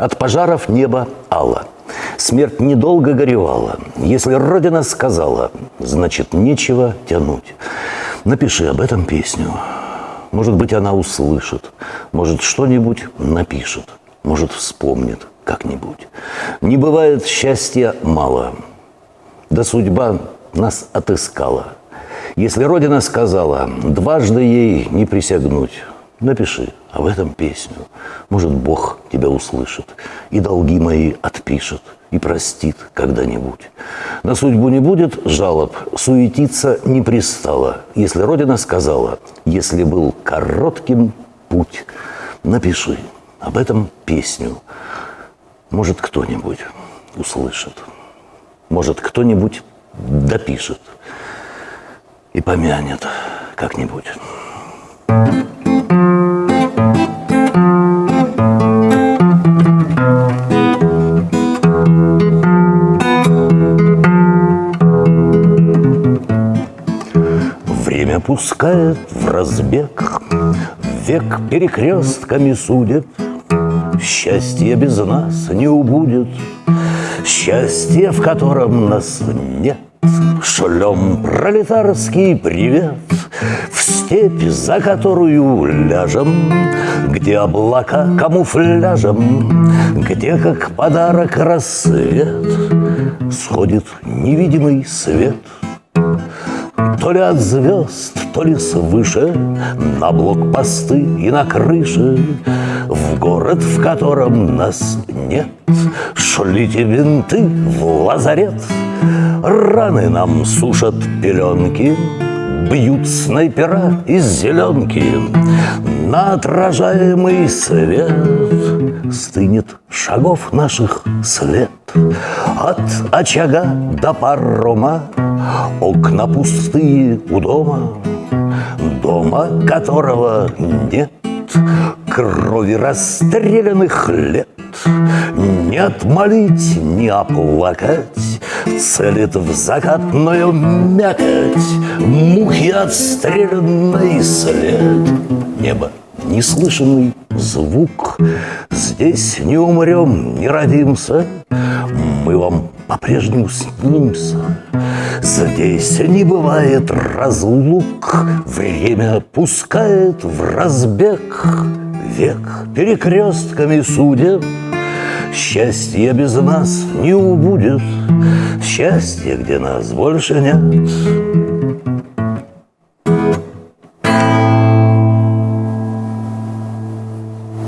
От пожаров небо ало. Смерть недолго горевала. Если Родина сказала, значит, нечего тянуть. Напиши об этом песню. Может быть, она услышит. Может, что-нибудь напишет. Может, вспомнит как-нибудь. Не бывает счастья мало. Да судьба нас отыскала. Если Родина сказала, дважды ей не присягнуть, напиши об этом песню. Может, Бог тебя услышит и долги мои отпишет и простит когда-нибудь. На судьбу не будет жалоб, суетиться не пристало. Если Родина сказала, если был коротким путь, напиши об этом песню. Может, кто-нибудь услышит. Может, кто-нибудь допишет и помянет как-нибудь. Время пускает в разбег, Век перекрестками судит, Счастье без нас не убудет, Счастье, в котором нас нет. Шлем пролетарский привет. В степь, за которую ляжем, Где облака камуфляжем, Где, как подарок, рассвет. Сходит невидимый свет — то ли от звезд, то ли свыше На блокпосты и на крыше В город, в котором нас нет. Шлите винты в лазарет Раны нам сушат пеленки Бьют снайпера из зеленки На отражаемый свет Стынет шагов наших след От очага до парома Окна пустые у дома Дома, которого нет Крови расстрелянных лет. Не отмолить, не оплакать Целит в закатную мякоть Мухи отстрелянный след. Небо неслышанный звук Здесь не умрем, не родимся Мы вам по-прежнему снимся. Здесь не бывает разлук Время пускает в разбег. Век перекрестками судеб Счастье без нас не убудет. Счастье, где нас больше нет